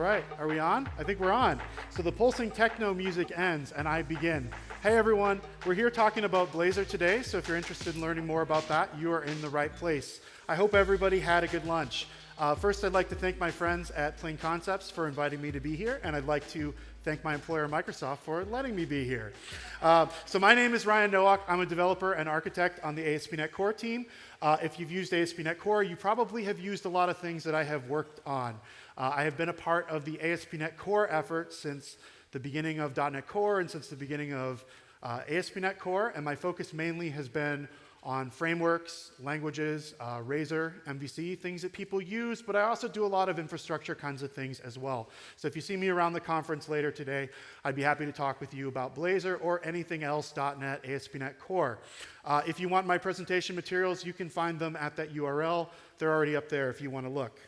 right, are we on? I think we're on. So the pulsing techno music ends and I begin. Hey everyone, we're here talking about Blazor today, so if you're interested in learning more about that, you are in the right place. I hope everybody had a good lunch. Uh, first, I'd like to thank my friends at Plain Concepts for inviting me to be here, and I'd like to thank my employer, Microsoft, for letting me be here. Uh, so my name is Ryan Nowak. I'm a developer and architect on the ASP.NET Core team. Uh, if you've used ASP.NET Core, you probably have used a lot of things that I have worked on. Uh, I have been a part of the ASP.NET Core effort since the beginning of .NET Core and since the beginning of uh, ASP.NET Core, and my focus mainly has been on frameworks, languages, uh, Razor, MVC, things that people use, but I also do a lot of infrastructure kinds of things as well. So if you see me around the conference later today, I'd be happy to talk with you about Blazor or anything else .NET, ASP.NET Core. Uh, if you want my presentation materials, you can find them at that URL. They're already up there if you want to look.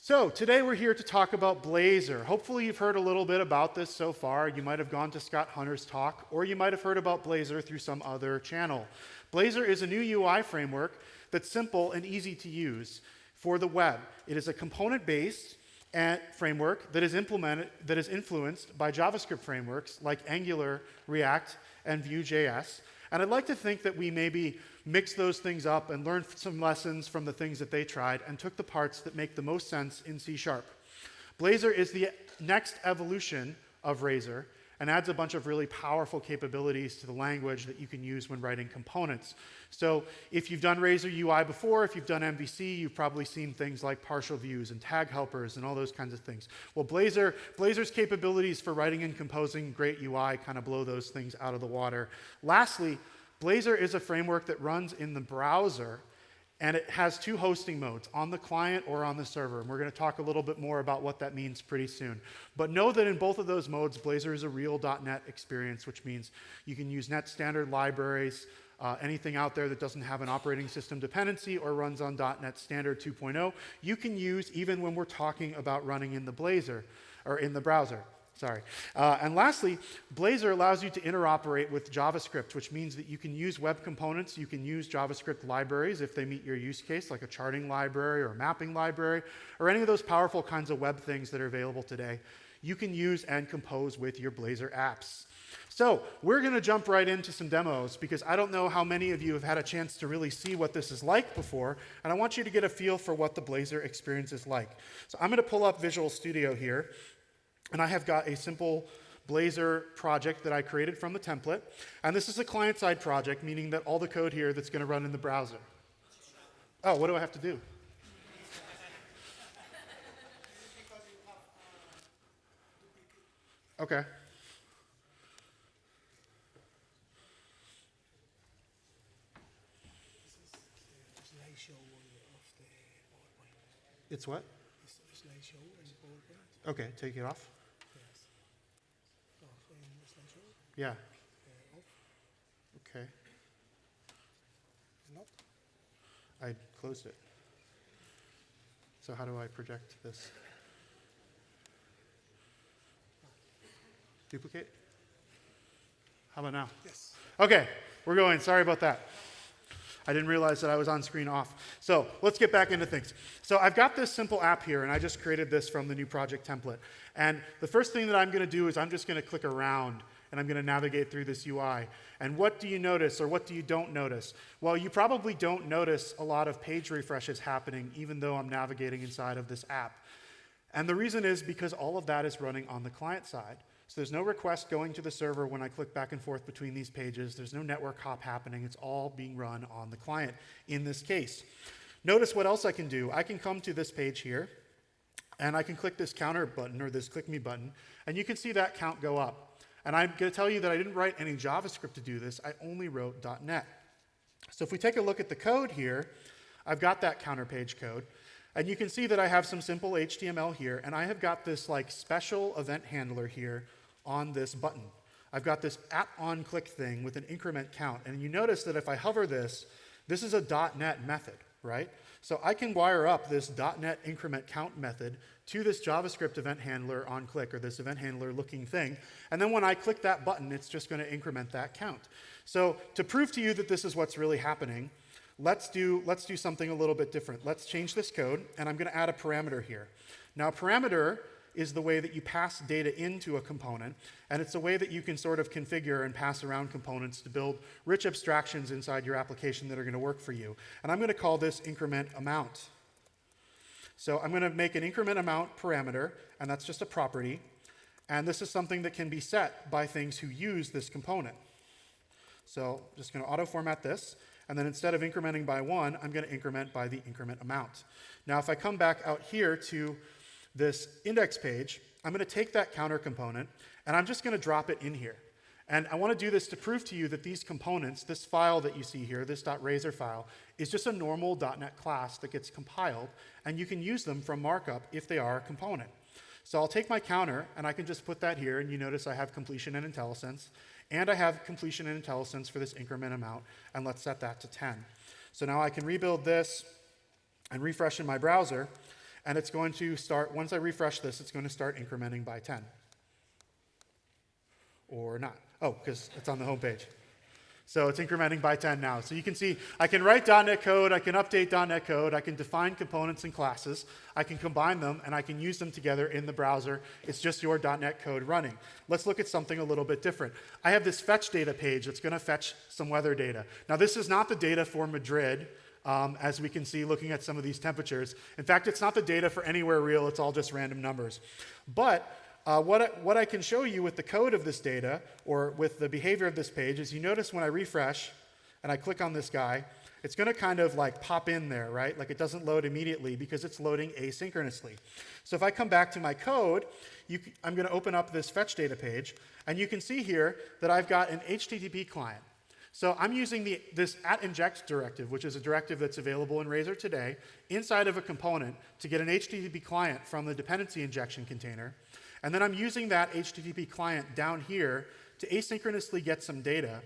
So today we're here to talk about Blazor. Hopefully you've heard a little bit about this so far. You might have gone to Scott Hunter's talk, or you might have heard about Blazor through some other channel. Blazor is a new UI framework that's simple and easy to use for the web. It is a component-based eh, framework that is implemented that is influenced by JavaScript frameworks like Angular, React, and Vue.js. And I'd like to think that we maybe mix those things up and learn some lessons from the things that they tried and took the parts that make the most sense in C Sharp. Blazor is the next evolution of Razor and adds a bunch of really powerful capabilities to the language that you can use when writing components. So if you've done Razor UI before, if you've done MVC, you've probably seen things like partial views and tag helpers and all those kinds of things. Well, Blazor, Blazor's capabilities for writing and composing great UI kind of blow those things out of the water. Lastly, Blazor is a framework that runs in the browser and it has two hosting modes, on the client or on the server. And we're going to talk a little bit more about what that means pretty soon. But know that in both of those modes, Blazor is a real .NET experience, which means you can use net standard libraries, uh, anything out there that doesn't have an operating system dependency or runs on .NET Standard 2.0, you can use even when we're talking about running in the Blazor or in the browser. Sorry. Uh, and lastly, Blazor allows you to interoperate with JavaScript, which means that you can use web components, you can use JavaScript libraries if they meet your use case, like a charting library or a mapping library, or any of those powerful kinds of web things that are available today. You can use and compose with your Blazor apps. So we're going to jump right into some demos because I don't know how many of you have had a chance to really see what this is like before, and I want you to get a feel for what the Blazor experience is like. So I'm going to pull up Visual Studio here, and I have got a simple Blazor project that I created from the template. And this is a client-side project, meaning that all the code here that's going to run in the browser. Oh, what do I have to do? Okay. It's what? Okay, take it off. Yeah. Okay. I closed it. So how do I project this? Duplicate? How about now? Yes. Okay, we're going. Sorry about that. I didn't realize that I was on screen off. So let's get back into things. So I've got this simple app here, and I just created this from the new project template. And the first thing that I'm going to do is I'm just going to click around and I'm going to navigate through this UI. And what do you notice or what do you don't notice? Well, you probably don't notice a lot of page refreshes happening even though I'm navigating inside of this app. And the reason is because all of that is running on the client side. So there's no request going to the server when I click back and forth between these pages. There's no network hop happening. It's all being run on the client in this case. Notice what else I can do. I can come to this page here, and I can click this counter button or this click me button, and you can see that count go up. And I'm going to tell you that I didn't write any JavaScript to do this. I only wrote .NET. So if we take a look at the code here, I've got that counter page code. And you can see that I have some simple HTML here, and I have got this like special event handler here on this button. I've got this at on click thing with an increment count. And you notice that if I hover this, this is a .NET method, right? So I can wire up this .NET increment count method to this JavaScript event handler on click or this event handler looking thing. And then when I click that button, it's just going to increment that count. So to prove to you that this is what's really happening, let's do, let's do something a little bit different. Let's change this code, and I'm going to add a parameter here. Now, parameter is the way that you pass data into a component, and it's a way that you can sort of configure and pass around components to build rich abstractions inside your application that are going to work for you. And I'm going to call this increment amount. So I'm going to make an increment amount parameter, and that's just a property. And this is something that can be set by things who use this component. So I'm just going to auto format this. And then instead of incrementing by one, I'm going to increment by the increment amount. Now, if I come back out here to this index page, I'm going to take that counter component and I'm just going to drop it in here. And I want to do this to prove to you that these components, this file that you see here, this .razor file, is just a normal .NET class that gets compiled, and you can use them from markup if they are a component. So I'll take my counter, and I can just put that here, and you notice I have completion and IntelliSense, and I have completion and IntelliSense for this increment amount, and let's set that to 10. So now I can rebuild this and refresh in my browser, and it's going to start, once I refresh this, it's going to start incrementing by 10. Or not. Oh, because it's on the home page. So it's incrementing by 10 now. So you can see I can write .NET code, I can update .NET code, I can define components and classes, I can combine them, and I can use them together in the browser. It's just your .NET code running. Let's look at something a little bit different. I have this fetch data page that's going to fetch some weather data. Now this is not the data for Madrid, um, as we can see looking at some of these temperatures. In fact, it's not the data for anywhere real, it's all just random numbers. But uh, what, I, what I can show you with the code of this data or with the behavior of this page is you notice when I refresh and I click on this guy, it's going to kind of like pop in there, right? Like it doesn't load immediately because it's loading asynchronously. So if I come back to my code, you, I'm going to open up this fetch data page, and you can see here that I've got an HTTP client. So I'm using the, this at inject directive, which is a directive that's available in Razor today, inside of a component to get an HTTP client from the dependency injection container. And then I'm using that HTTP client down here to asynchronously get some data,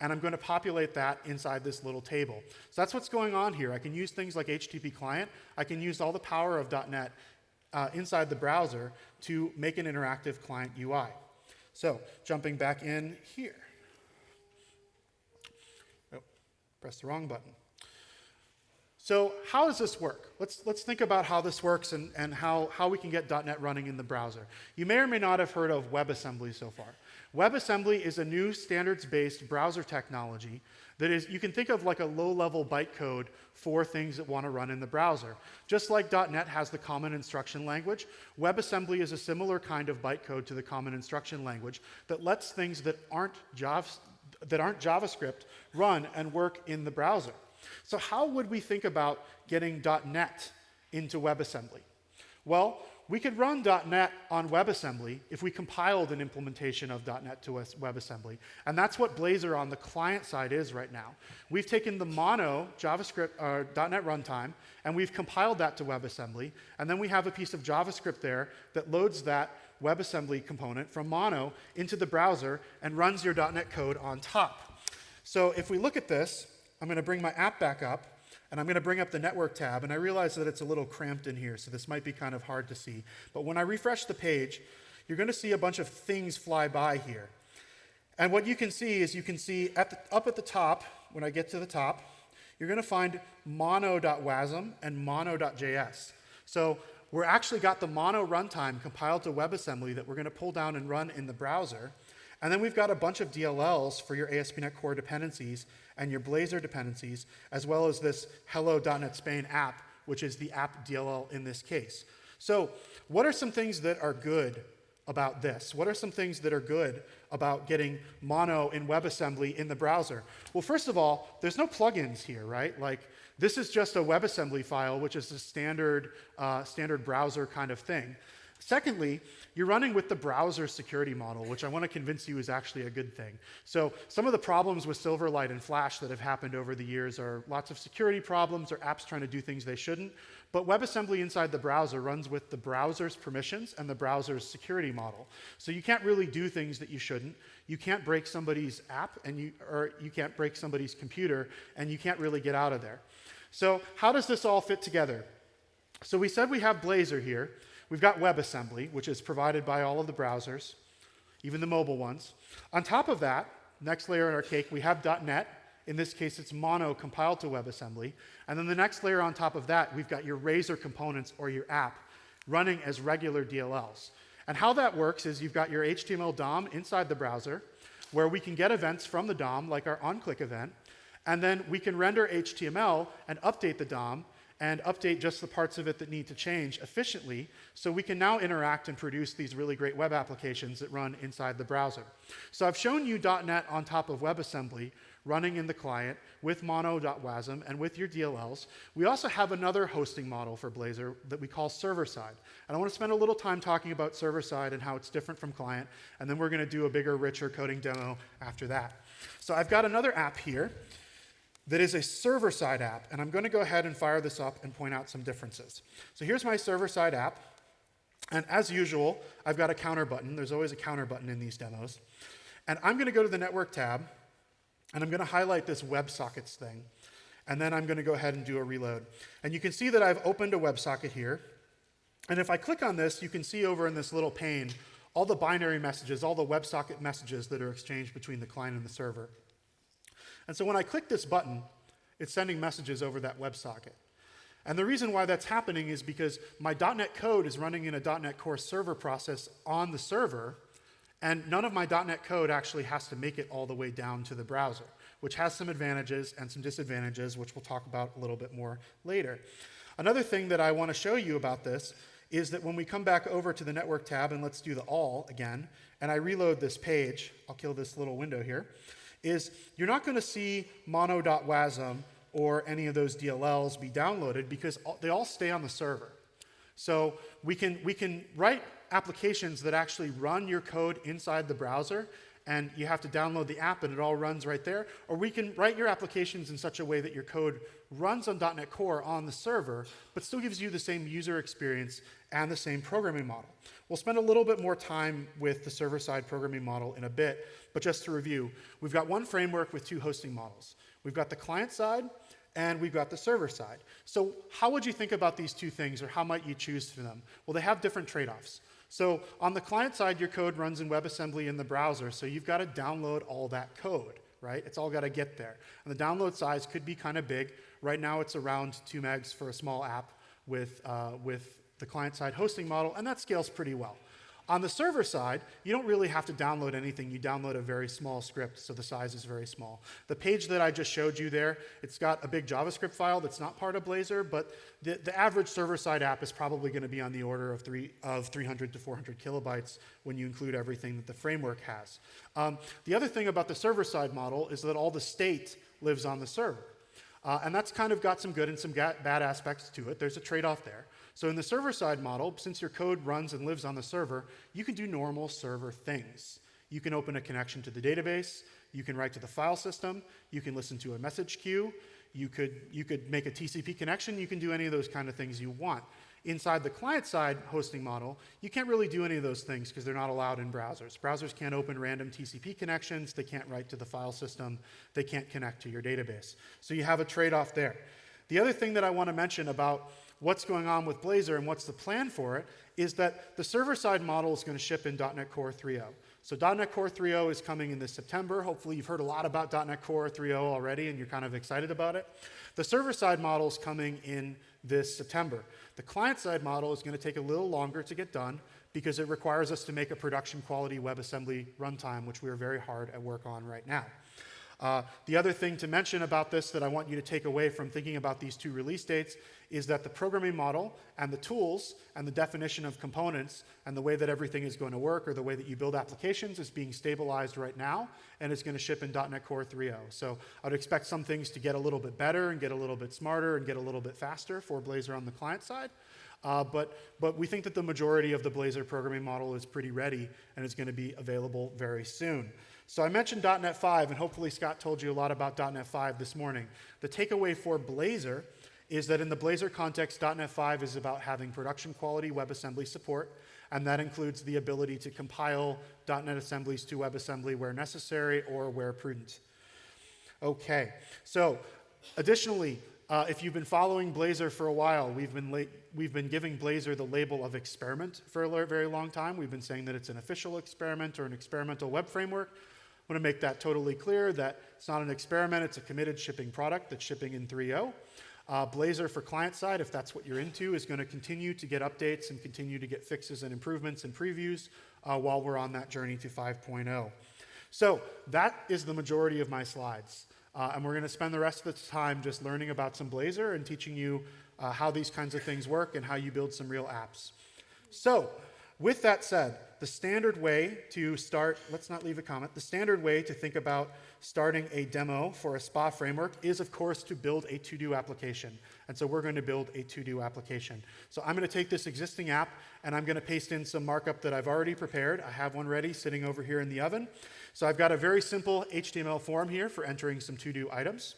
and I'm going to populate that inside this little table. So that's what's going on here. I can use things like HTTP client. I can use all the power of .NET uh, inside the browser to make an interactive client UI. So jumping back in here. Oh, press the wrong button. So how does this work? Let's, let's think about how this works and, and how, how we can get .NET running in the browser. You may or may not have heard of WebAssembly so far. WebAssembly is a new standards-based browser technology that is, you can think of like a low-level bytecode for things that want to run in the browser. Just like .NET has the common instruction language, WebAssembly is a similar kind of bytecode to the common instruction language that lets things that aren't, Java, that aren't JavaScript run and work in the browser. So how would we think about getting .NET into WebAssembly? Well, we could run .NET on WebAssembly if we compiled an implementation of .NET to WebAssembly. And that's what Blazor on the client side is right now. We've taken the mono JavaScript uh, .NET runtime, and we've compiled that to WebAssembly. And then we have a piece of JavaScript there that loads that WebAssembly component from mono into the browser and runs your .NET code on top. So if we look at this, I'm going to bring my app back up, and I'm going to bring up the network tab, and I realize that it's a little cramped in here, so this might be kind of hard to see. But when I refresh the page, you're going to see a bunch of things fly by here. And what you can see is you can see at the, up at the top, when I get to the top, you're going to find mono.wasm and mono.js. So we're actually got the mono runtime compiled to WebAssembly that we're going to pull down and run in the browser. And then we've got a bunch of DLLs for your ASP.NET Core dependencies and your Blazor dependencies, as well as this hello.NET Spain app, which is the app DLL in this case. So what are some things that are good about this? What are some things that are good about getting mono in WebAssembly in the browser? Well, first of all, there's no plugins here, right? Like, this is just a WebAssembly file, which is a standard, uh, standard browser kind of thing. Secondly, you're running with the browser security model, which I want to convince you is actually a good thing. So some of the problems with Silverlight and Flash that have happened over the years are lots of security problems or apps trying to do things they shouldn't. But WebAssembly inside the browser runs with the browser's permissions and the browser's security model. So you can't really do things that you shouldn't. You can't break somebody's app, and you, or you can't break somebody's computer, and you can't really get out of there. So how does this all fit together? So we said we have Blazor here. We've got WebAssembly, which is provided by all of the browsers, even the mobile ones. On top of that, next layer in our cake, we have .NET. In this case, it's mono compiled to WebAssembly. And then the next layer on top of that, we've got your Razor components or your app. running as regular DLLs. And how that works is you've got your HTML DOM inside the browser, where we can get events from the DOM, like our onClick event, and then we can render HTML and update the DOM and update just the parts of it that need to change efficiently so we can now interact and produce these really great web applications that run inside the browser. So I've shown you .NET on top of WebAssembly running in the client with mono.wasm and with your DLLs. We also have another hosting model for Blazor that we call server-side. And I want to spend a little time talking about server-side and how it's different from client, and then we're going to do a bigger, richer coding demo after that. So I've got another app here that is a server-side app, and I'm going to go ahead and fire this up and point out some differences. So here's my server-side app, and as usual, I've got a counter button. There's always a counter button in these demos. And I'm going to go to the Network tab, and I'm going to highlight this WebSockets thing, and then I'm going to go ahead and do a reload. And you can see that I've opened a WebSocket here, and if I click on this, you can see over in this little pane all the binary messages, all the WebSocket messages that are exchanged between the client and the server. And so when I click this button, it's sending messages over that WebSocket. And the reason why that's happening is because my .NET code is running in a .NET Core server process on the server, and none of my .NET code actually has to make it all the way down to the browser, which has some advantages and some disadvantages, which we'll talk about a little bit more later. Another thing that I want to show you about this is that when we come back over to the network tab, and let's do the all again, and I reload this page, I'll kill this little window here, is you're not going to see mono.wasm or any of those DLLs be downloaded because they all stay on the server. So we can, we can write applications that actually run your code inside the browser and you have to download the app and it all runs right there. Or we can write your applications in such a way that your code runs on .NET Core on the server, but still gives you the same user experience and the same programming model. We'll spend a little bit more time with the server-side programming model in a bit, but just to review, we've got one framework with two hosting models. We've got the client side, and we've got the server side. So how would you think about these two things, or how might you choose for them? Well, they have different trade-offs. So on the client side, your code runs in WebAssembly in the browser, so you've got to download all that code, right? It's all got to get there. And the download size could be kind of big. Right now, it's around 2 megs for a small app with, uh, with the client-side hosting model, and that scales pretty well. On the server side, you don't really have to download anything. You download a very small script, so the size is very small. The page that I just showed you there, it's got a big JavaScript file that's not part of Blazor, but the, the average server-side app is probably going to be on the order of, three, of 300 to 400 kilobytes when you include everything that the framework has. Um, the other thing about the server-side model is that all the state lives on the server. Uh, and that's kind of got some good and some bad aspects to it. There's a trade-off there. So in the server-side model, since your code runs and lives on the server, you can do normal server things. You can open a connection to the database, you can write to the file system, you can listen to a message queue, you could, you could make a TCP connection, you can do any of those kind of things you want. Inside the client-side hosting model, you can't really do any of those things because they're not allowed in browsers. Browsers can't open random TCP connections, they can't write to the file system, they can't connect to your database. So you have a trade-off there. The other thing that I want to mention about what's going on with Blazor and what's the plan for it is that the server-side model is going to ship in .NET Core 3.0. So .NET Core 3.0 is coming in this September. Hopefully you've heard a lot about .NET Core 3.0 already and you're kind of excited about it. The server-side model is coming in this September. The client-side model is going to take a little longer to get done because it requires us to make a production quality WebAssembly runtime, which we are very hard at work on right now. Uh, the other thing to mention about this that I want you to take away from thinking about these two release dates is that the programming model and the tools and the definition of components and the way that everything is going to work or the way that you build applications is being stabilized right now and it's going to ship in .NET Core 3.0. So I'd expect some things to get a little bit better and get a little bit smarter and get a little bit faster for Blazor on the client side. Uh, but, but we think that the majority of the Blazor programming model is pretty ready and is going to be available very soon. So I mentioned .NET 5, and hopefully Scott told you a lot about .NET 5 this morning. The takeaway for Blazor is that in the Blazor context, .NET 5 is about having production quality WebAssembly support, and that includes the ability to compile .NET assemblies to WebAssembly where necessary or where prudent. Okay, so additionally, uh, if you've been following Blazor for a while, we've been, we've been giving Blazor the label of experiment for a very long time. We've been saying that it's an official experiment or an experimental web framework. I want to make that totally clear that it's not an experiment, it's a committed shipping product that's shipping in 3.0. Uh, Blazor for client side, if that's what you're into, is going to continue to get updates and continue to get fixes and improvements and previews uh, while we're on that journey to 5.0. So that is the majority of my slides. Uh, and we're going to spend the rest of the time just learning about some Blazor and teaching you uh, how these kinds of things work and how you build some real apps. So with that said, the standard way to start, let's not leave a comment, the standard way to think about starting a demo for a SPA framework is, of course, to build a to-do application. And so we're going to build a to-do application. So I'm going to take this existing app and I'm going to paste in some markup that I've already prepared. I have one ready sitting over here in the oven. So I've got a very simple HTML form here for entering some to-do items.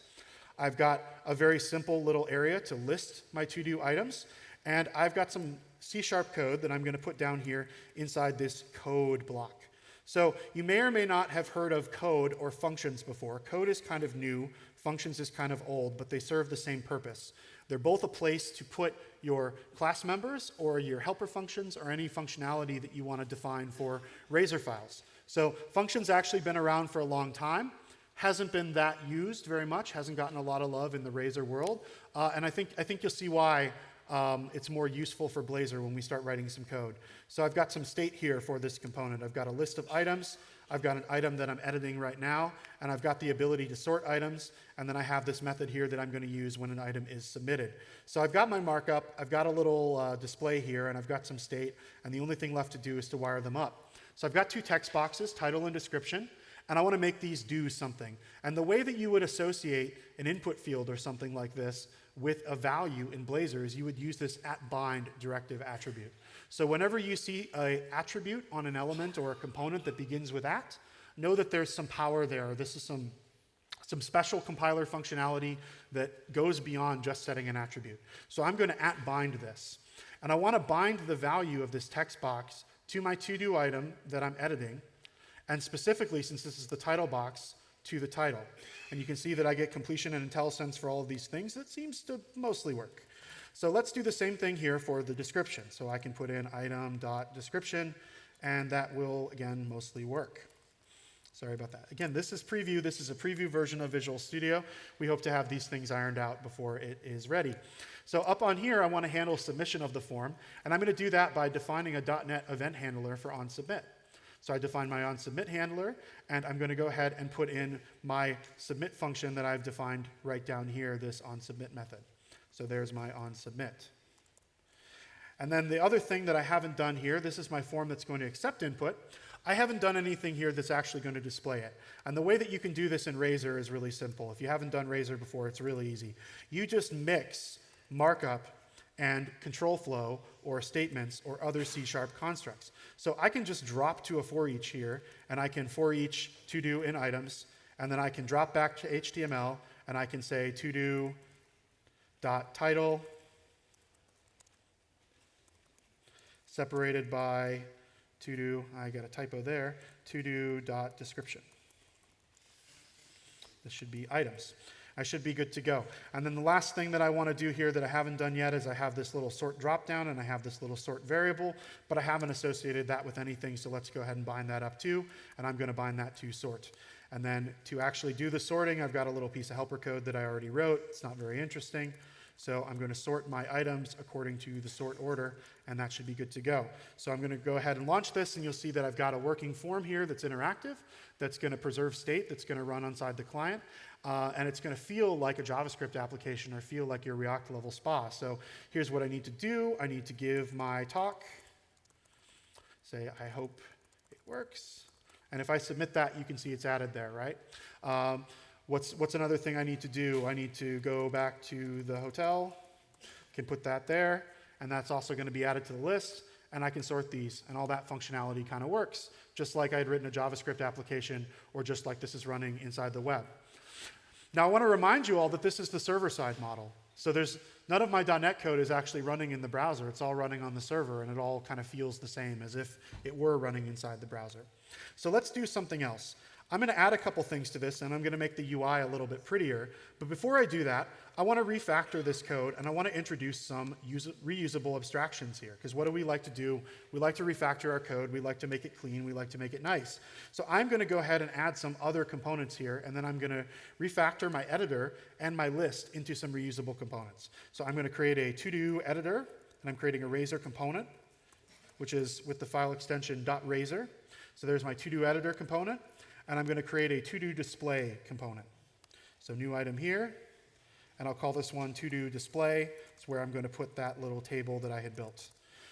I've got a very simple little area to list my to-do items. And I've got some C-sharp code that I'm going to put down here inside this code block. So you may or may not have heard of code or functions before. Code is kind of new, functions is kind of old, but they serve the same purpose. They're both a place to put your class members or your helper functions or any functionality that you want to define for Razor files. So functions actually been around for a long time. Hasn't been that used very much, hasn't gotten a lot of love in the Razor world. Uh, and I think, I think you'll see why um, it's more useful for Blazor when we start writing some code. So I've got some state here for this component. I've got a list of items. I've got an item that I'm editing right now, and I've got the ability to sort items, and then I have this method here that I'm going to use when an item is submitted. So I've got my markup, I've got a little uh, display here, and I've got some state, and the only thing left to do is to wire them up. So I've got two text boxes, title and description, and I want to make these do something. And the way that you would associate an input field or something like this with a value in Blazor is you would use this at bind directive attribute. So whenever you see an attribute on an element or a component that begins with at, know that there's some power there. This is some, some special compiler functionality that goes beyond just setting an attribute. So I'm going to at bind this. And I want to bind the value of this text box to my to-do item that I'm editing. And specifically, since this is the title box, to the title. And you can see that I get completion and IntelliSense for all of these things. That seems to mostly work. So let's do the same thing here for the description. So I can put in item.description, and that will, again, mostly work. Sorry about that. Again, this is preview. This is a preview version of Visual Studio. We hope to have these things ironed out before it is ready. So up on here, I want to handle submission of the form, and I'm going to do that by defining a .NET event handler for onSubmit. So I define my onSubmit handler, and I'm going to go ahead and put in my submit function that I've defined right down here, this onSubmit method. So there's my onSubmit. And then the other thing that I haven't done here, this is my form that's going to accept input. I haven't done anything here that's actually going to display it. And the way that you can do this in Razor is really simple. If you haven't done Razor before, it's really easy. You just mix markup and control flow or statements or other C-sharp constructs. So I can just drop to a for each here, and I can for each to do in items, and then I can drop back to HTML, and I can say to do dot title separated by to do, I got a typo there, to do dot description. This should be items. I should be good to go. And then the last thing that I want to do here that I haven't done yet is I have this little sort dropdown and I have this little sort variable, but I haven't associated that with anything, so let's go ahead and bind that up too, and I'm going to bind that to sort. And then to actually do the sorting, I've got a little piece of helper code that I already wrote. It's not very interesting. So I'm going to sort my items according to the sort order, and that should be good to go. So I'm going to go ahead and launch this, and you'll see that I've got a working form here that's interactive, that's going to preserve state, that's going to run inside the client. Uh, and it's going to feel like a JavaScript application or feel like your React level SPA. So here's what I need to do. I need to give my talk, say, I hope it works. And if I submit that, you can see it's added there, right? Um, what's, what's another thing I need to do? I need to go back to the hotel, can put that there, and that's also going to be added to the list, and I can sort these, and all that functionality kind of works, just like I had written a JavaScript application, or just like this is running inside the web. Now I want to remind you all that this is the server-side model. So there's none of my .NET code is actually running in the browser. It's all running on the server, and it all kind of feels the same as if it were running inside the browser. So let's do something else. I'm going to add a couple things to this, and I'm going to make the UI a little bit prettier. But before I do that, I want to refactor this code, and I want to introduce some reusable abstractions here. Because what do we like to do? We like to refactor our code. We like to make it clean. We like to make it nice. So I'm going to go ahead and add some other components here, and then I'm going to refactor my editor and my list into some reusable components. So I'm going to create a to-do editor, and I'm creating a razor component, which is with the file extension .razor. So there's my to-do editor component and I'm going to create a to-do display component. So new item here, and I'll call this one to-do display. It's where I'm going to put that little table that I had built.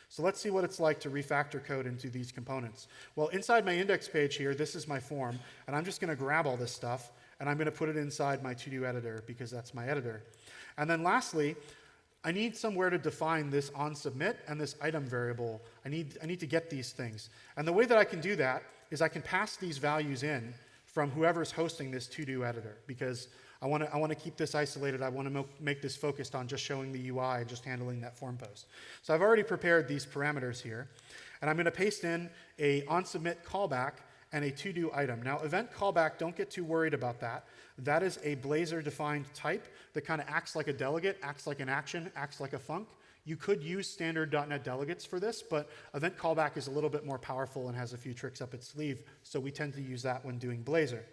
So let's see what it's like to refactor code into these components. Well, inside my index page here, this is my form, and I'm just going to grab all this stuff, and I'm going to put it inside my to-do editor because that's my editor. And then lastly, I need somewhere to define this on submit and this item variable. I need, I need to get these things. And the way that I can do that is I can pass these values in from whoever's hosting this to-do editor because I want to I want to keep this isolated. I want to make this focused on just showing the UI and just handling that form post. So I've already prepared these parameters here, and I'm going to paste in a onSubmit callback and a to-do item. Now, event callback, don't get too worried about that. That is a Blazor-defined type that kind of acts like a delegate, acts like an action, acts like a func. You could use standard .NET delegates for this, but event callback is a little bit more powerful and has a few tricks up its sleeve, so we tend to use that when doing Blazor.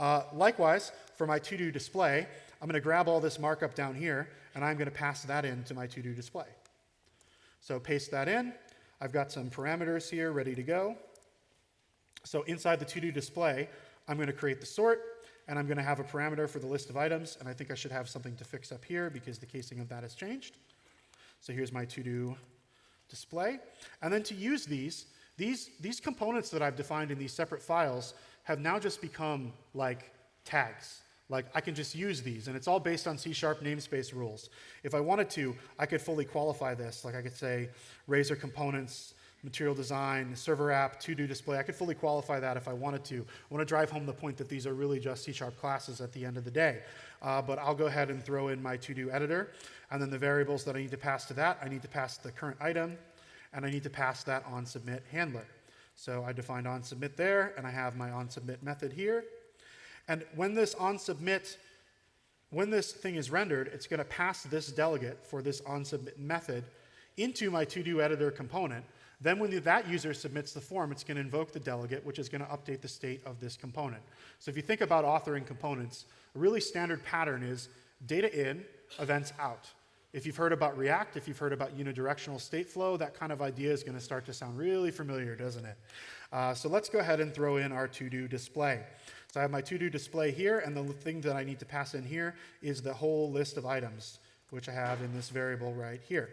Uh, likewise, for my to-do display, I'm going to grab all this markup down here, and I'm going to pass that into my to-do display. So paste that in. I've got some parameters here ready to go. So inside the to-do display, I'm going to create the sort, and I'm going to have a parameter for the list of items, and I think I should have something to fix up here because the casing of that has changed. So here's my to-do display. And then to use these, these, these components that I've defined in these separate files have now just become like tags. Like I can just use these, and it's all based on C-sharp namespace rules. If I wanted to, I could fully qualify this. Like I could say Razor components, material design, server app, to-do display. I could fully qualify that if I wanted to. I want to drive home the point that these are really just C-sharp classes at the end of the day. Uh, but I'll go ahead and throw in my to-do editor. And then the variables that I need to pass to that, I need to pass the current item, and I need to pass that on submit handler. So I defined on submit there, and I have my on submit method here. And when this on submit, when this thing is rendered, it's going to pass this delegate for this on submit method into my to do editor component. Then when that user submits the form, it's going to invoke the delegate, which is going to update the state of this component. So if you think about authoring components, a really standard pattern is data in, events out. If you've heard about React, if you've heard about unidirectional state flow, that kind of idea is going to start to sound really familiar, doesn't it? Uh, so let's go ahead and throw in our to-do display. So I have my to-do display here, and the thing that I need to pass in here is the whole list of items, which I have in this variable right here.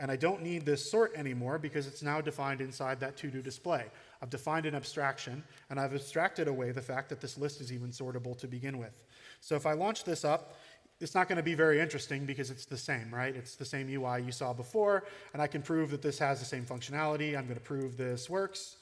And I don't need this sort anymore because it's now defined inside that to-do display. I've defined an abstraction, and I've abstracted away the fact that this list is even sortable to begin with. So if I launch this up, it's not going to be very interesting because it's the same, right? It's the same UI you saw before, and I can prove that this has the same functionality. I'm going to prove this works,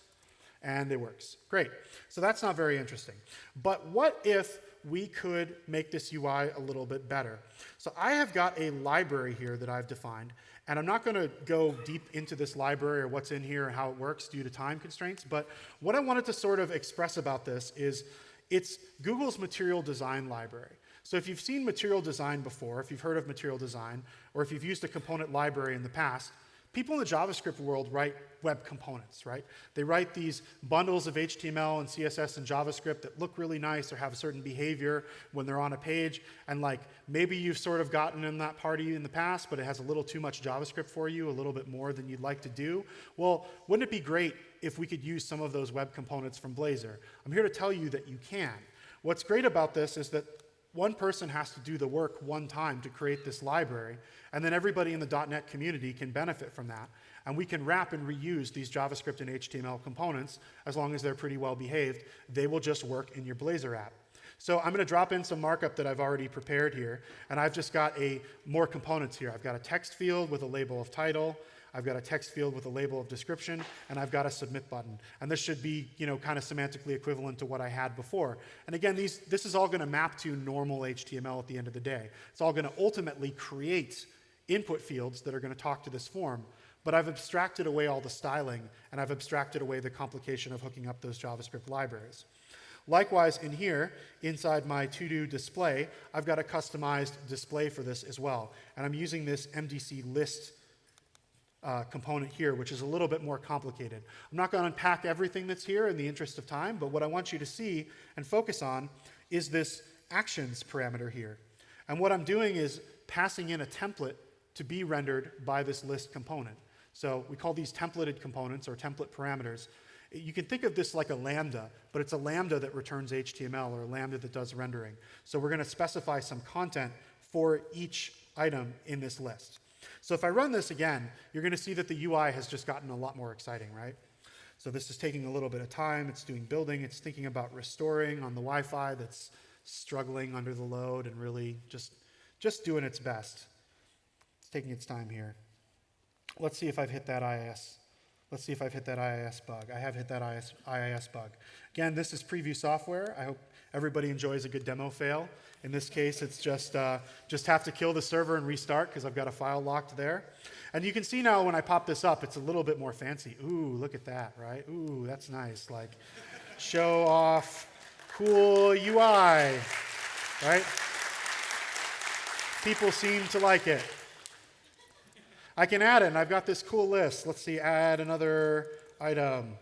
and it works. Great. So that's not very interesting. But what if we could make this UI a little bit better? So I have got a library here that I've defined, and I'm not going to go deep into this library or what's in here and how it works due to time constraints, but what I wanted to sort of express about this is it's Google's material design library. So if you've seen material design before, if you've heard of material design, or if you've used a component library in the past, people in the JavaScript world write web components, right? They write these bundles of HTML and CSS and JavaScript that look really nice or have a certain behavior when they're on a page. And like maybe you've sort of gotten in that party in the past, but it has a little too much JavaScript for you, a little bit more than you'd like to do. Well, wouldn't it be great if we could use some of those web components from Blazor? I'm here to tell you that you can. What's great about this is that one person has to do the work one time to create this library, and then everybody in the .NET community can benefit from that. And we can wrap and reuse these JavaScript and HTML components as long as they're pretty well behaved. They will just work in your Blazor app. So I'm going to drop in some markup that I've already prepared here, and I've just got a more components here. I've got a text field with a label of title. I've got a text field with a label of description, and I've got a submit button. And this should be, you know, kind of semantically equivalent to what I had before. And again, these, this is all going to map to normal HTML at the end of the day. It's all going to ultimately create input fields that are going to talk to this form. But I've abstracted away all the styling, and I've abstracted away the complication of hooking up those JavaScript libraries. Likewise, in here, inside my to-do display, I've got a customized display for this as well. And I'm using this MDC list uh, component here, which is a little bit more complicated. I'm not going to unpack everything that's here in the interest of time, but what I want you to see and focus on is this actions parameter here. And what I'm doing is passing in a template to be rendered by this list component. So we call these templated components or template parameters. You can think of this like a lambda, but it's a lambda that returns HTML or a lambda that does rendering. So we're going to specify some content for each item in this list. So if I run this again, you're going to see that the UI has just gotten a lot more exciting, right? So this is taking a little bit of time. It's doing building. It's thinking about restoring on the Wi-Fi that's struggling under the load and really just, just doing its best. It's taking its time here. Let's see if I've hit that IIS. Let's see if I've hit that IIS bug. I have hit that IIS, IIS bug. Again, this is preview software. I hope everybody enjoys a good demo fail. In this case, it's just, uh, just have to kill the server and restart because I've got a file locked there. And you can see now when I pop this up, it's a little bit more fancy. Ooh, look at that, right? Ooh, that's nice. Like, show off cool UI, right? People seem to like it. I can add it, and I've got this cool list. Let's see, add another item.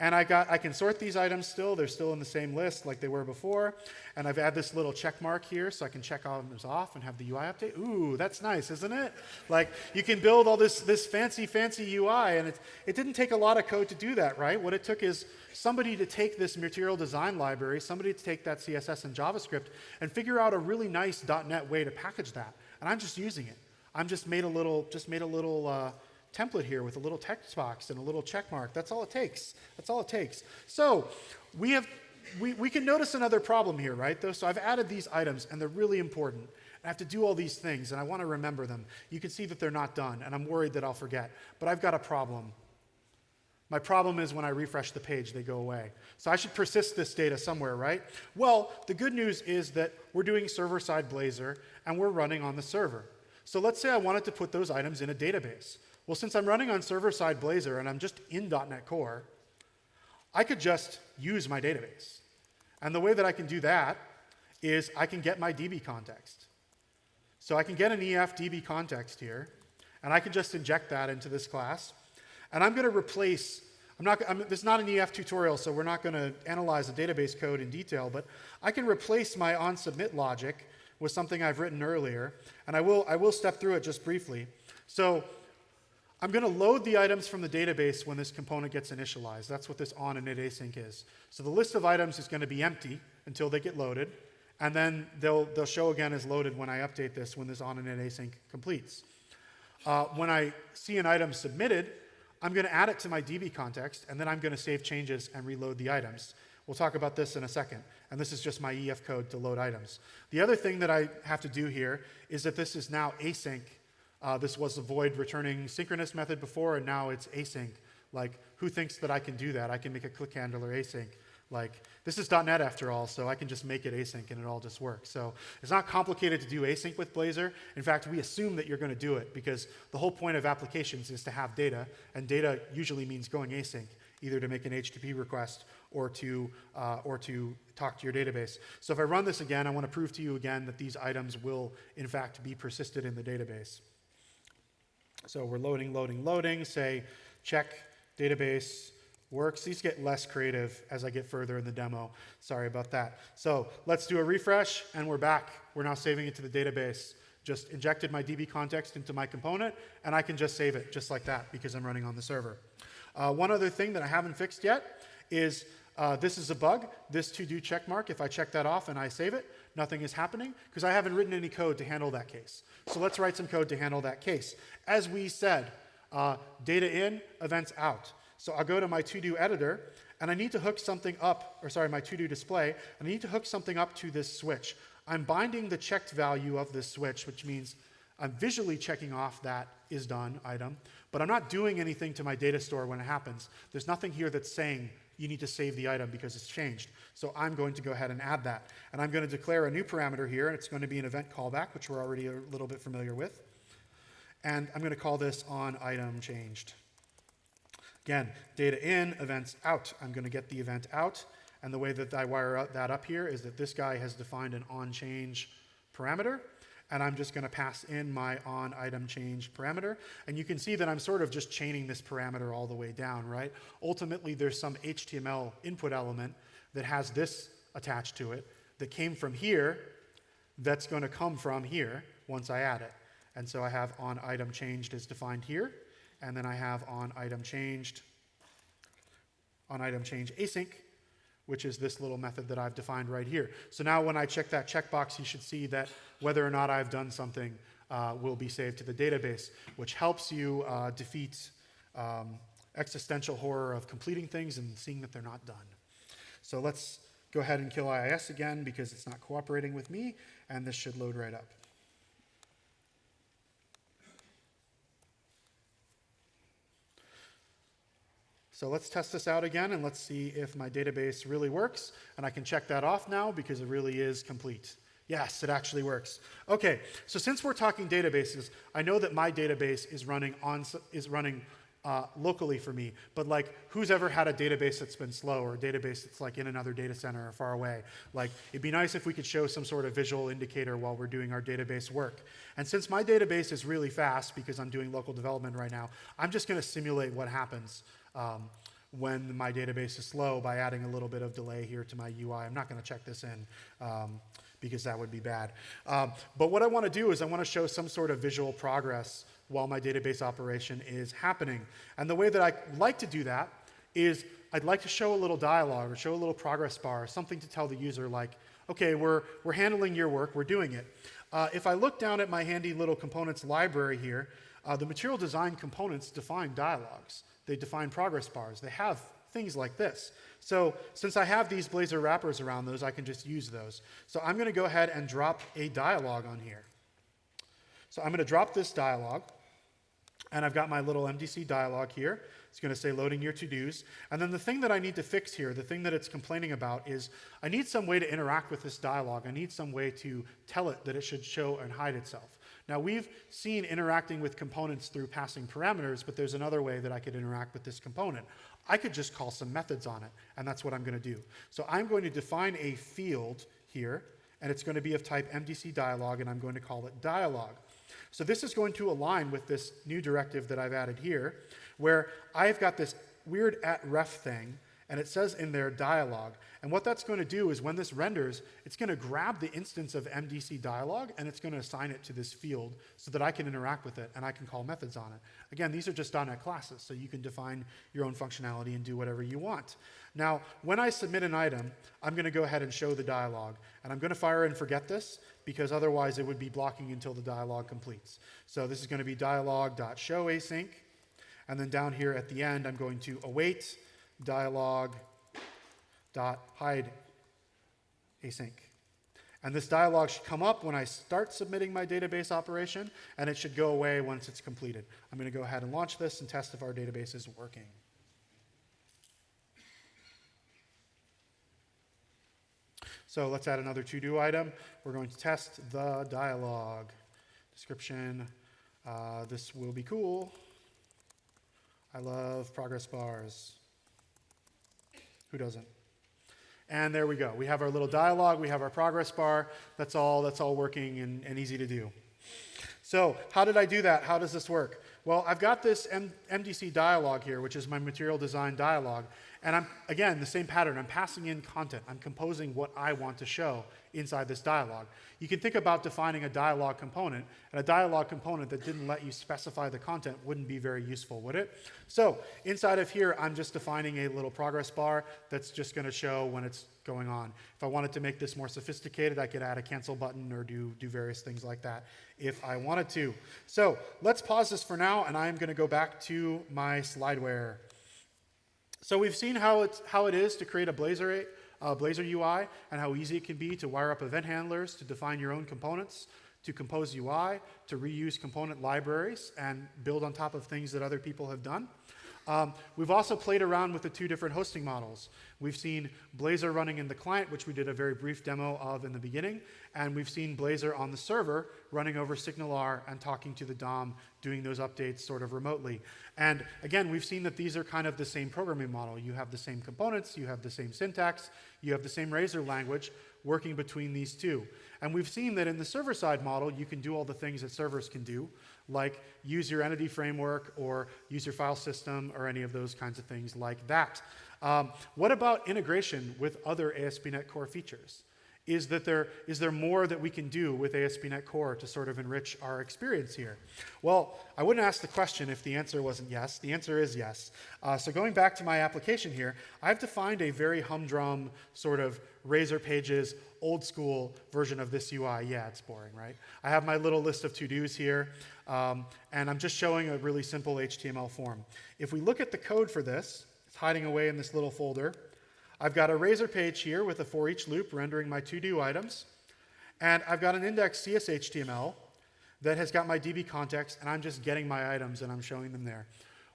And I, got, I can sort these items still. They're still in the same list like they were before. And I've added this little check mark here so I can check items off and have the UI update. Ooh, that's nice, isn't it? Like you can build all this, this fancy, fancy UI. And it, it didn't take a lot of code to do that, right? What it took is somebody to take this material design library, somebody to take that CSS and JavaScript and figure out a really nice .NET way to package that. And I'm just using it. I'm just made a little, just made a little uh, template here with a little text box and a little check mark. That's all it takes. That's all it takes. So we have, we, we can notice another problem here, right? Though, so I've added these items and they're really important. I have to do all these things and I want to remember them. You can see that they're not done and I'm worried that I'll forget. But I've got a problem. My problem is when I refresh the page, they go away. So I should persist this data somewhere, right? Well, the good news is that we're doing server-side Blazor and we're running on the server. So let's say I wanted to put those items in a database. Well, since I'm running on server-side Blazor and I'm just in .NET Core, I could just use my database. And the way that I can do that is I can get my DB context. So I can get an EF DB context here, and I can just inject that into this class. And I'm going to replace, I'm not, I'm, this is not an EF tutorial, so we're not going to analyze the database code in detail, but I can replace my on-submit logic with something I've written earlier, and I will, I will step through it just briefly. So I'm going to load the items from the database when this component gets initialized. That's what this on init async is. So the list of items is going to be empty until they get loaded, and then they'll, they'll show again as loaded when I update this when this on init async completes. Uh, when I see an item submitted, I'm going to add it to my DB context, and then I'm going to save changes and reload the items. We'll talk about this in a second. And this is just my EF code to load items. The other thing that I have to do here is that this is now async uh, this was the void returning synchronous method before, and now it's async. Like, who thinks that I can do that? I can make a click handler async. Like, this is .NET after all, so I can just make it async and it all just works. So it's not complicated to do async with Blazor. In fact, we assume that you're going to do it because the whole point of applications is to have data, and data usually means going async, either to make an HTTP request or to, uh, or to talk to your database. So if I run this again, I want to prove to you again that these items will, in fact, be persisted in the database. So we're loading, loading, loading, say check database works. These get less creative as I get further in the demo. Sorry about that. So let's do a refresh and we're back. We're now saving it to the database. Just injected my DB context into my component and I can just save it just like that because I'm running on the server. Uh, one other thing that I haven't fixed yet is uh, this is a bug, this to-do check mark. If I check that off and I save it, nothing is happening because I haven't written any code to handle that case. So let's write some code to handle that case. As we said, uh, data in, events out. So I'll go to my to-do editor, and I need to hook something up, or sorry, my to-do display, and I need to hook something up to this switch. I'm binding the checked value of this switch, which means I'm visually checking off that is done item, but I'm not doing anything to my data store when it happens. There's nothing here that's saying you need to save the item because it's changed. So I'm going to go ahead and add that. And I'm going to declare a new parameter here, and it's going to be an event callback, which we're already a little bit familiar with. And I'm going to call this on item changed. Again, data in, events out. I'm going to get the event out, And the way that I wire that up here is that this guy has defined an on change parameter, and I'm just going to pass in my on item change parameter. And you can see that I'm sort of just chaining this parameter all the way down, right? Ultimately, there's some HTML input element that has this attached to it that came from here that's going to come from here once I add it. And so I have on item changed is defined here, and then I have on item changed, on item change async, which is this little method that I've defined right here. So now when I check that checkbox, you should see that whether or not I've done something uh, will be saved to the database, which helps you uh, defeat um, existential horror of completing things and seeing that they're not done. So let's go ahead and kill IIS again because it's not cooperating with me, and this should load right up. So let's test this out again and let's see if my database really works. And I can check that off now because it really is complete. Yes, it actually works. Okay, so since we're talking databases, I know that my database is running on is running uh, locally for me, but like who's ever had a database that's been slow or a database that's like in another data center or far away? Like it'd be nice if we could show some sort of visual indicator while we're doing our database work. And since my database is really fast because I'm doing local development right now, I'm just gonna simulate what happens um, when my database is slow by adding a little bit of delay here to my UI. I'm not going to check this in um, because that would be bad. Um, but what I want to do is I want to show some sort of visual progress while my database operation is happening. And the way that I like to do that is I'd like to show a little dialogue or show a little progress bar, something to tell the user like, okay, we're, we're handling your work, we're doing it. Uh, if I look down at my handy little components library here, uh, the material design components define dialogues. They define progress bars. They have things like this. So since I have these Blazor wrappers around those, I can just use those. So I'm going to go ahead and drop a dialog on here. So I'm going to drop this dialog. And I've got my little MDC dialog here. It's going to say loading your to-dos. And then the thing that I need to fix here, the thing that it's complaining about is I need some way to interact with this dialog. I need some way to tell it that it should show and hide itself. Now we've seen interacting with components through passing parameters, but there's another way that I could interact with this component. I could just call some methods on it, and that's what I'm going to do. So I'm going to define a field here, and it's going to be of type MDC dialog, and I'm going to call it dialog. So this is going to align with this new directive that I've added here, where I've got this weird at ref thing, and it says in there dialog. And what that's going to do is when this renders, it's going to grab the instance of MDC dialog and it's going to assign it to this field so that I can interact with it and I can call methods on it. Again, these are just .NET classes, so you can define your own functionality and do whatever you want. Now, when I submit an item, I'm going to go ahead and show the dialog. And I'm going to fire and forget this because otherwise it would be blocking until the dialog completes. So this is going to be dialog.show async. And then down here at the end, I'm going to await dialog dot hide async. And this dialog should come up when I start submitting my database operation, and it should go away once it's completed. I'm going to go ahead and launch this and test if our database is working. So let's add another to-do item. We're going to test the dialog. Description, uh, this will be cool. I love progress bars. Who doesn't? And there we go. We have our little dialog, we have our progress bar. That's all, that's all working and, and easy to do. So how did I do that? How does this work? Well, I've got this M MDC dialog here, which is my material design dialog. And I'm, again, the same pattern. I'm passing in content. I'm composing what I want to show inside this dialog. You can think about defining a dialog component, and a dialog component that didn't let you specify the content wouldn't be very useful, would it? So inside of here, I'm just defining a little progress bar that's just going to show when it's going on. If I wanted to make this more sophisticated, I could add a cancel button or do, do various things like that if I wanted to. So let's pause this for now, and I'm going to go back to my slideware. So we've seen how, it's, how it is to create a Blazor, uh, Blazor UI and how easy it can be to wire up event handlers, to define your own components, to compose UI, to reuse component libraries and build on top of things that other people have done. Um, we've also played around with the two different hosting models. We've seen Blazor running in the client, which we did a very brief demo of in the beginning, and we've seen Blazor on the server running over SignalR and talking to the DOM, doing those updates sort of remotely. And again, we've seen that these are kind of the same programming model. You have the same components, you have the same syntax, you have the same Razor language working between these two. And we've seen that in the server-side model, you can do all the things that servers can do, like use your entity framework or use your file system or any of those kinds of things like that. Um, what about integration with other ASP.NET Core features? Is, that there, is there more that we can do with ASP.NET Core to sort of enrich our experience here? Well, I wouldn't ask the question if the answer wasn't yes. The answer is yes. Uh, so going back to my application here, I've defined a very humdrum sort of Razor Pages old school version of this UI. Yeah, it's boring, right? I have my little list of to-dos here, um, and I'm just showing a really simple HTML form. If we look at the code for this, it's hiding away in this little folder. I've got a razor page here with a for each loop rendering my to-do items. And I've got an index CSHTML that has got my DB context, and I'm just getting my items and I'm showing them there.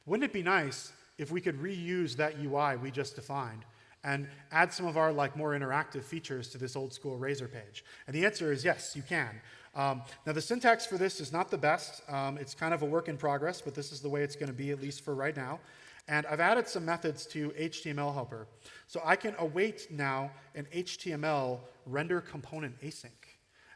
Wouldn't it be nice if we could reuse that UI we just defined and add some of our like more interactive features to this old school Razor page? And the answer is yes, you can. Um, now the syntax for this is not the best. Um, it's kind of a work in progress, but this is the way it's going to be, at least for right now. And I've added some methods to HTML helper. So I can await now an HTML render component async.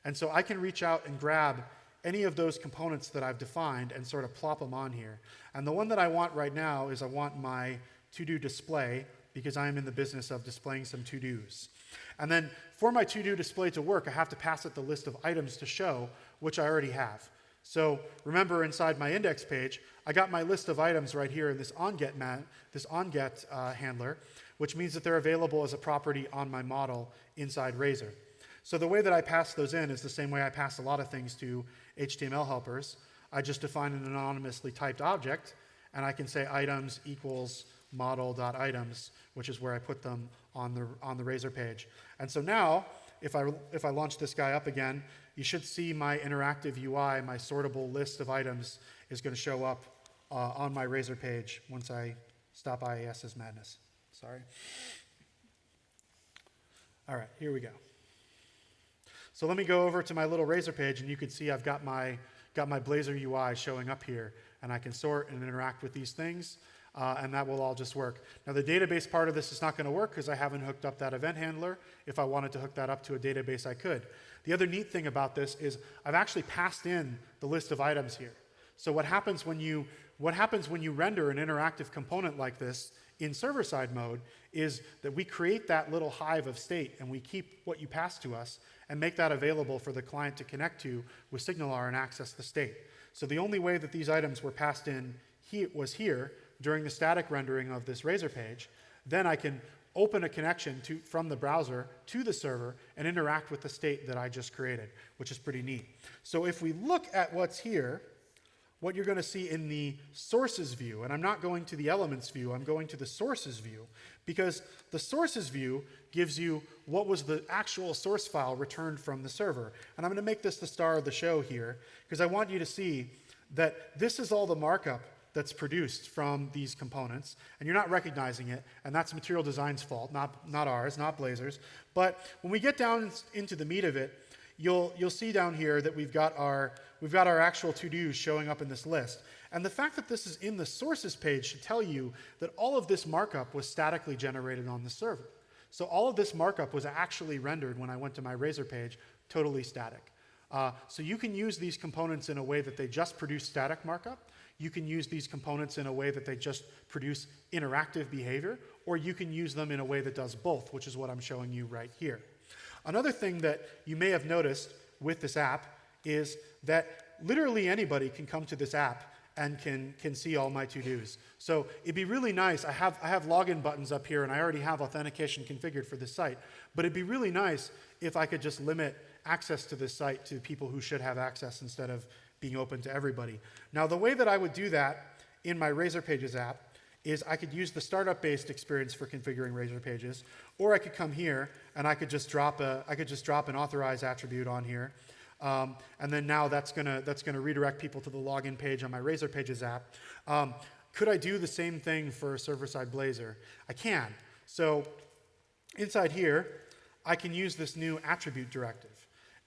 And so I can reach out and grab any of those components that I've defined and sort of plop them on here. And the one that I want right now is I want my to-do display because I am in the business of displaying some to-dos. And then for my to-do display to work, I have to pass it the list of items to show, which I already have. So remember inside my index page, I got my list of items right here in this onGet, man, this onGet uh, handler, which means that they're available as a property on my model inside Razor. So the way that I pass those in is the same way I pass a lot of things to HTML helpers. I just define an anonymously typed object, and I can say items equals model.items, which is where I put them on the, on the Razor page. And so now, if I, if I launch this guy up again, you should see my interactive UI, my sortable list of items is going to show up uh, on my Razor page once I stop IIS's madness. Sorry. All right, here we go. So let me go over to my little Razor page, and you can see I've got my, got my Blazor UI showing up here, and I can sort and interact with these things uh, and that will all just work. Now the database part of this is not going to work because I haven't hooked up that event handler. If I wanted to hook that up to a database, I could. The other neat thing about this is I've actually passed in the list of items here. So what happens when you, what happens when you render an interactive component like this in server-side mode is that we create that little hive of state and we keep what you pass to us and make that available for the client to connect to with SignalR and access the state. So the only way that these items were passed in he was here during the static rendering of this Razor page, then I can open a connection to, from the browser to the server and interact with the state that I just created, which is pretty neat. So if we look at what's here, what you're going to see in the sources view, and I'm not going to the elements view, I'm going to the sources view, because the sources view gives you what was the actual source file returned from the server. And I'm going to make this the star of the show here, because I want you to see that this is all the markup that's produced from these components, and you're not recognizing it, and that's material design's fault, not, not ours, not Blazor's. But when we get down into the meat of it, you'll, you'll see down here that we've got our, we've got our actual to-dos showing up in this list. And the fact that this is in the sources page should tell you that all of this markup was statically generated on the server. So all of this markup was actually rendered when I went to my Razor page, totally static. Uh, so you can use these components in a way that they just produce static markup, you can use these components in a way that they just produce interactive behavior, or you can use them in a way that does both, which is what I'm showing you right here. Another thing that you may have noticed with this app is that literally anybody can come to this app and can, can see all my to-dos. So it'd be really nice, I have, I have login buttons up here and I already have authentication configured for this site, but it'd be really nice if I could just limit access to this site to people who should have access instead of being open to everybody. Now, the way that I would do that in my Razor Pages app is I could use the startup-based experience for configuring Razor Pages, or I could come here and I could just drop a I could just drop an authorize attribute on here, um, and then now that's gonna that's gonna redirect people to the login page on my Razor Pages app. Um, could I do the same thing for server-side Blazor? I can. So inside here, I can use this new attribute directive.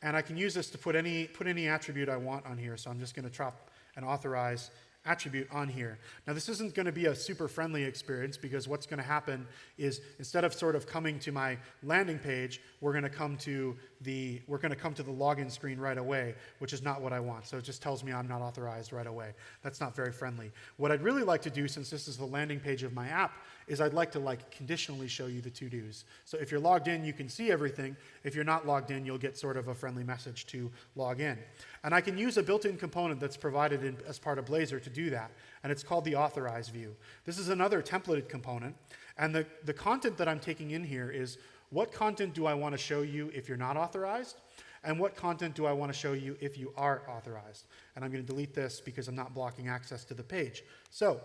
And I can use this to put any, put any attribute I want on here. So I'm just going to drop an authorize attribute on here. Now this isn't going to be a super friendly experience because what's going to happen is instead of sort of coming to my landing page, we're going to come to the we're going to come to the login screen right away, which is not what I want. So it just tells me I'm not authorized right away. That's not very friendly. What I'd really like to do since this is the landing page of my app is I'd like to like conditionally show you the to-dos. So if you're logged in, you can see everything. If you're not logged in, you'll get sort of a friendly message to log in. And I can use a built-in component that's provided in, as part of Blazor to do that, and it's called the authorize view. This is another templated component, and the, the content that I'm taking in here is what content do I want to show you if you're not authorized, and what content do I want to show you if you are authorized. And I'm going to delete this because I'm not blocking access to the page. So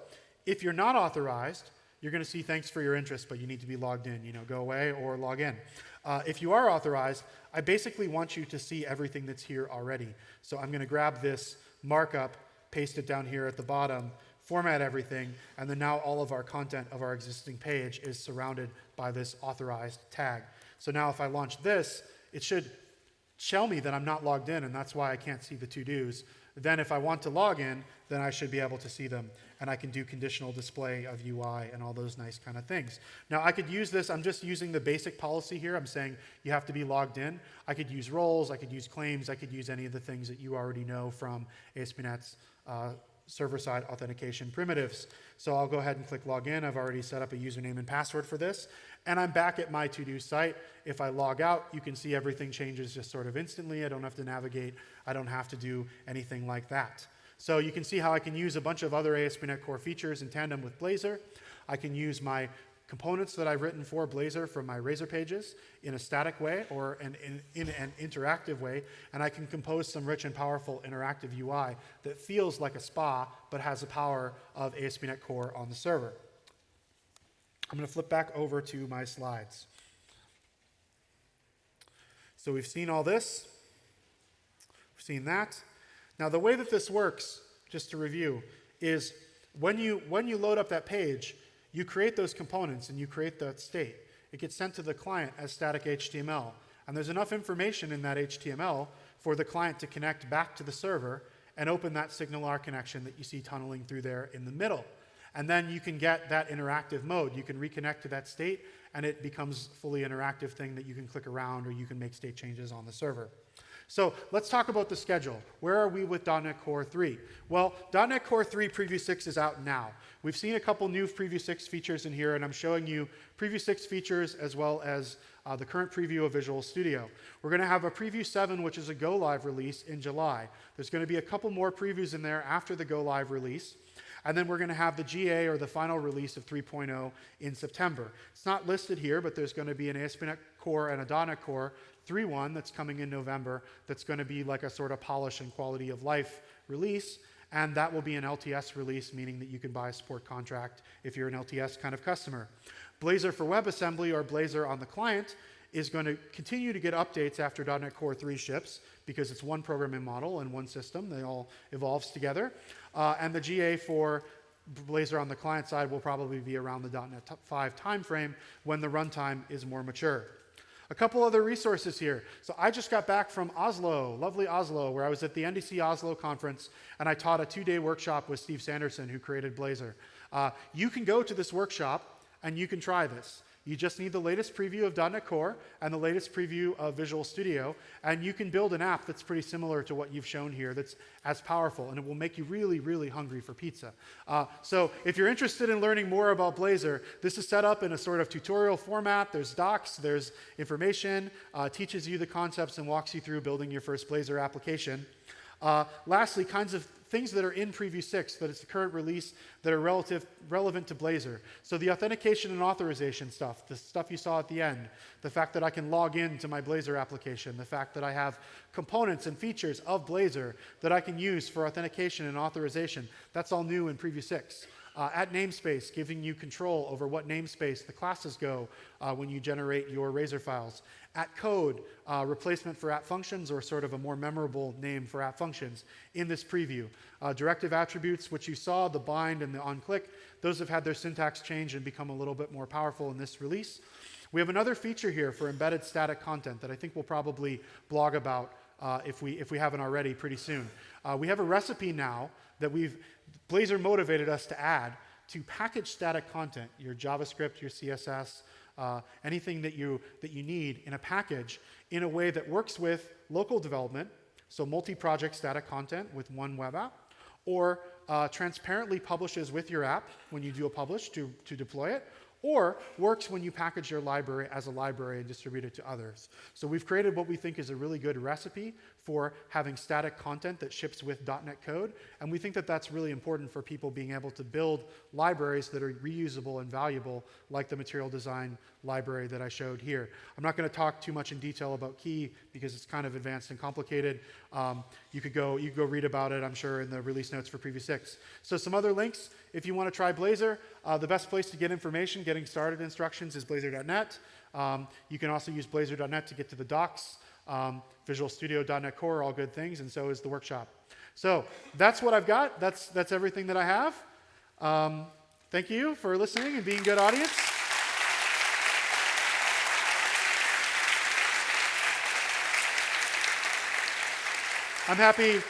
if you're not authorized, you're going to see thanks for your interest, but you need to be logged in. You know, go away or log in. Uh, if you are authorized, I basically want you to see everything that's here already. So I'm going to grab this markup, paste it down here at the bottom, format everything, and then now all of our content of our existing page is surrounded by this authorized tag. So now if I launch this, it should tell me that I'm not logged in, and that's why I can't see the to-dos. Then if I want to log in, then I should be able to see them and I can do conditional display of UI and all those nice kind of things. Now I could use this, I'm just using the basic policy here. I'm saying you have to be logged in. I could use roles, I could use claims, I could use any of the things that you already know from ASP.NET's uh, server-side authentication primitives. So I'll go ahead and click login. I've already set up a username and password for this. And I'm back at my to-do site. If I log out, you can see everything changes just sort of instantly. I don't have to navigate. I don't have to do anything like that. So you can see how I can use a bunch of other ASP.NET Core features in tandem with Blazor. I can use my components that I've written for Blazor from my Razor pages in a static way or an, in, in, an interactive way, and I can compose some rich and powerful interactive UI that feels like a SPA but has the power of ASP.NET Core on the server. I'm going to flip back over to my slides. So we've seen all this. We've seen that. Now, the way that this works, just to review, is when you, when you load up that page, you create those components and you create that state. It gets sent to the client as static HTML. And there's enough information in that HTML for the client to connect back to the server and open that SignalR connection that you see tunneling through there in the middle. And then you can get that interactive mode. You can reconnect to that state, and it becomes fully interactive thing that you can click around or you can make state changes on the server. So let's talk about the schedule. Where are we with .NET Core 3? Well, .NET Core 3 Preview 6 is out now. We've seen a couple new Preview 6 features in here, and I'm showing you Preview 6 features as well as uh, the current preview of Visual Studio. We're going to have a Preview 7, which is a go live release in July. There's going to be a couple more previews in there after the go live release. And then we're going to have the GA or the final release of 3.0 in September. It's not listed here, but there's going to be an ASP.NET Core and a .NET Core 3.1 that's coming in November that's going to be like a sort of polish and quality of life release. And that will be an LTS release, meaning that you can buy a support contract if you're an LTS kind of customer. Blazor for WebAssembly or Blazor on the client is going to continue to get updates after .NET Core 3 ships because it's one programming model and one system. They all evolves together. Uh, and the GA for Blazor on the client side will probably be around the .NET 5 timeframe when the runtime is more mature. A couple other resources here. So I just got back from Oslo, lovely Oslo, where I was at the NDC Oslo conference and I taught a two-day workshop with Steve Sanderson, who created Blazor. Uh, you can go to this workshop and you can try this. You just need the latest preview of .NET Core and the latest preview of Visual Studio, and you can build an app that's pretty similar to what you've shown here that's as powerful, and it will make you really, really hungry for pizza. Uh, so if you're interested in learning more about Blazor, this is set up in a sort of tutorial format. There's docs, there's information, uh, teaches you the concepts and walks you through building your first Blazor application. Uh, lastly, kinds of things that are in Preview 6, that it's the current release, that are relative, relevant to Blazor. So the authentication and authorization stuff, the stuff you saw at the end, the fact that I can log in to my Blazor application, the fact that I have components and features of Blazor that I can use for authentication and authorization, that's all new in Preview 6. Uh, at namespace, giving you control over what namespace the classes go uh, when you generate your Razor files. At code, uh, replacement for at functions or sort of a more memorable name for at functions in this preview. Uh, directive attributes, which you saw, the bind and the onClick, those have had their syntax change and become a little bit more powerful in this release. We have another feature here for embedded static content that I think we'll probably blog about uh, if, we, if we haven't already pretty soon. Uh, we have a recipe now that we've, Blazor motivated us to add to package static content, your JavaScript, your CSS, uh, anything that you, that you need in a package in a way that works with local development, so multi-project static content with one web app, or uh, transparently publishes with your app when you do a publish to, to deploy it, or works when you package your library as a library and distribute it to others. So we've created what we think is a really good recipe for having static content that ships with .NET code, and we think that that's really important for people being able to build libraries that are reusable and valuable, like the material design library that I showed here. I'm not going to talk too much in detail about Key because it's kind of advanced and complicated. Um, you could go you could go read about it, I'm sure, in the release notes for Preview 6. So some other links if you want to try Blazor. Uh, the best place to get information, getting started instructions is blazor.net. Um, you can also use blazor.net to get to the docs. Um, Visual Studio.NET Core, all good things, and so is the workshop. So that's what I've got. That's, that's everything that I have. Um, thank you for listening and being good audience. I'm happy,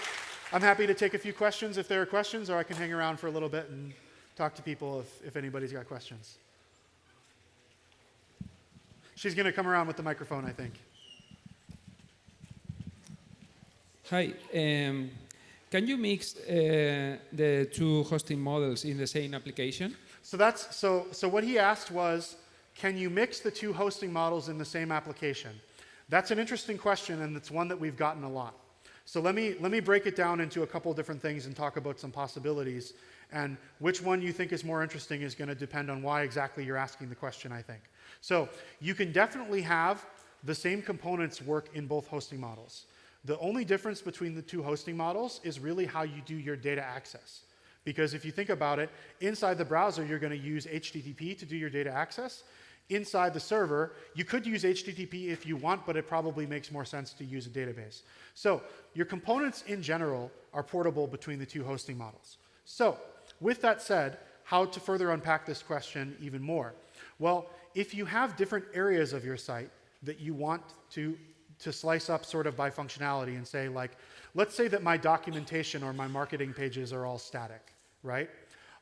I'm happy to take a few questions if there are questions, or I can hang around for a little bit and talk to people if, if anybody's got questions. She's going to come around with the microphone, I think. Hi. Um, can you mix uh, the two hosting models in the same application? So that's so. So what he asked was, can you mix the two hosting models in the same application? That's an interesting question, and it's one that we've gotten a lot. So let me let me break it down into a couple different things and talk about some possibilities. And which one you think is more interesting is going to depend on why exactly you're asking the question, I think. So you can definitely have the same components work in both hosting models. The only difference between the two hosting models is really how you do your data access. Because if you think about it, inside the browser, you're going to use HTTP to do your data access. Inside the server, you could use HTTP if you want, but it probably makes more sense to use a database. So your components in general are portable between the two hosting models. So with that said, how to further unpack this question even more? Well, if you have different areas of your site that you want to, to slice up sort of by functionality and say like, let's say that my documentation or my marketing pages are all static, right?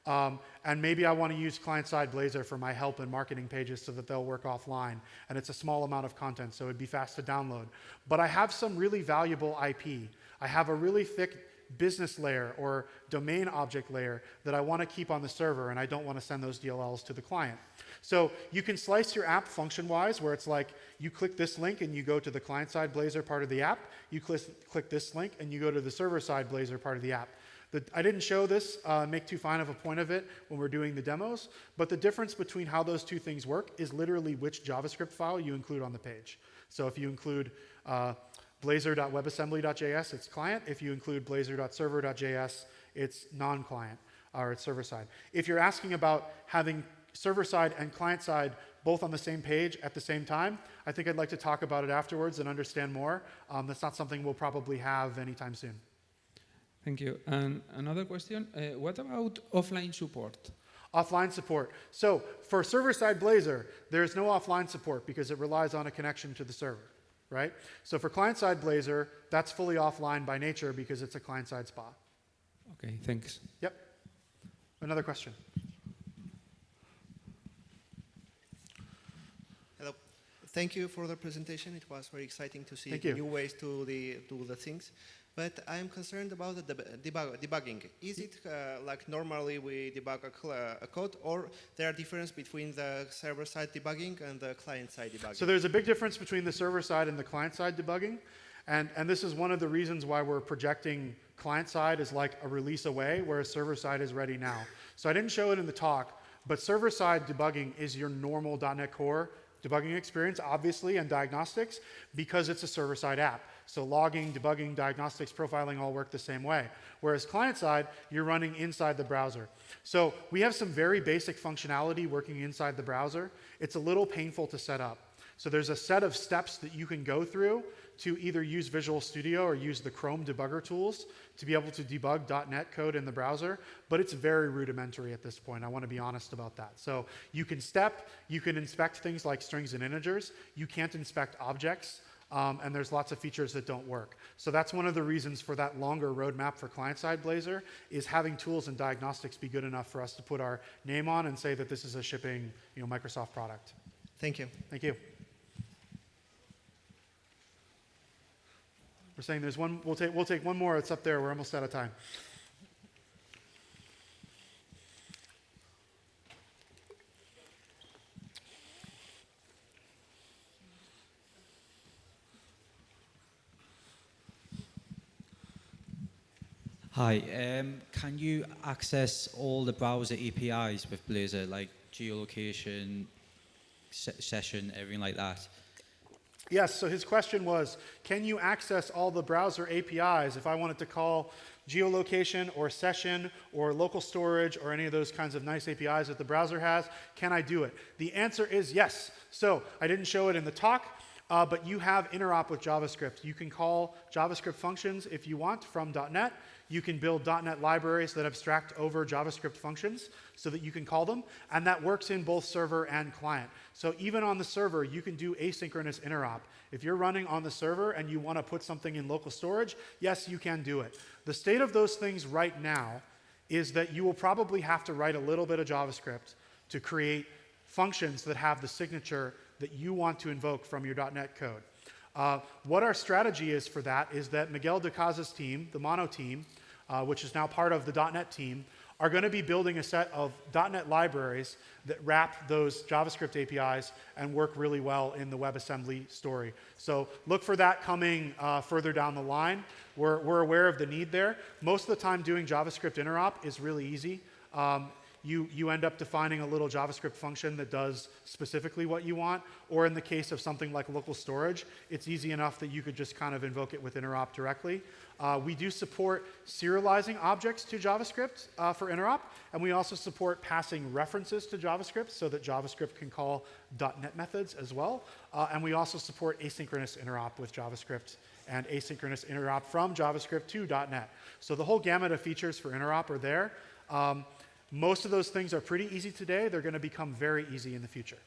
Um, and maybe I want to use client-side Blazor for my help and marketing pages so that they'll work offline. And it's a small amount of content, so it'd be fast to download. But I have some really valuable IP. I have a really thick business layer or domain object layer that I want to keep on the server and I don't want to send those DLLs to the client. So you can slice your app function-wise where it's like you click this link and you go to the client-side Blazor part of the app. You click, click this link and you go to the server-side Blazor part of the app. The, I didn't show this, uh, make too fine of a point of it when we're doing the demos, but the difference between how those two things work is literally which JavaScript file you include on the page. So if you include uh, blazor.webassembly.js, it's client. If you include blazor.server.js, it's non-client, or it's server-side. If you're asking about having server-side and client-side both on the same page at the same time, I think I'd like to talk about it afterwards and understand more. Um, that's not something we'll probably have anytime soon. Thank you. And another question, uh, what about offline support? Offline support. So for server-side Blazor, there's no offline support because it relies on a connection to the server right? So for client-side Blazor, that's fully offline by nature because it's a client-side SPA. Okay, thanks. Yep. Another question. Hello. Thank you for the presentation. It was very exciting to see new ways to the, do the things but I'm concerned about the debug debugging. Is it uh, like normally we debug a, a, code, or there are difference between the server-side debugging and the client-side debugging? So there's a big difference between the server-side and the client-side debugging, and, and this is one of the reasons why we're projecting client-side is like a release away, whereas server-side is ready now. So I didn't show it in the talk, but server-side debugging is your normal .NET Core debugging experience, obviously, and diagnostics, because it's a server-side app. So logging, debugging, diagnostics, profiling all work the same way. Whereas client side, you're running inside the browser. So we have some very basic functionality working inside the browser. It's a little painful to set up. So there's a set of steps that you can go through to either use Visual Studio or use the Chrome debugger tools to be able to debug .NET code in the browser, but it's very rudimentary at this point. I want to be honest about that. So you can step, you can inspect things like strings and integers. You can't inspect objects. Um, and there's lots of features that don't work. So that's one of the reasons for that longer roadmap for client-side Blazor is having tools and diagnostics be good enough for us to put our name on and say that this is a shipping you know, Microsoft product. Thank you. Thank you. We're saying there's one, we'll take, we'll take one more. It's up there. We're almost out of time. Hi, um, can you access all the browser APIs with Blazor, like geolocation, se session, everything like that? Yes, so his question was, can you access all the browser APIs if I wanted to call geolocation or session or local storage or any of those kinds of nice APIs that the browser has? Can I do it? The answer is yes. So I didn't show it in the talk, uh, but you have interop with JavaScript. You can call JavaScript functions if you want from .NET. You can build .NET libraries that abstract over JavaScript functions so that you can call them, and that works in both server and client. So even on the server, you can do asynchronous interop. If you're running on the server and you want to put something in local storage, yes, you can do it. The state of those things right now is that you will probably have to write a little bit of JavaScript to create functions that have the signature that you want to invoke from your .NET code. Uh, what our strategy is for that is that Miguel de Icaza's team, the Mono team, uh, which is now part of the .NET team, are going to be building a set of .NET libraries that wrap those JavaScript APIs and work really well in the WebAssembly story. So look for that coming uh, further down the line. We're, we're aware of the need there. Most of the time doing JavaScript interop is really easy. Um, you, you end up defining a little JavaScript function that does specifically what you want. Or in the case of something like local storage, it's easy enough that you could just kind of invoke it with interop directly. Uh, we do support serializing objects to JavaScript uh, for interop, and we also support passing references to JavaScript so that JavaScript can call .NET methods as well. Uh, and we also support asynchronous interop with JavaScript and asynchronous interop from JavaScript to .NET. So the whole gamut of features for interop are there. Um, most of those things are pretty easy today. They're going to become very easy in the future.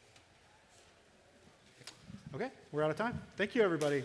Okay, we're out of time. Thank you, everybody.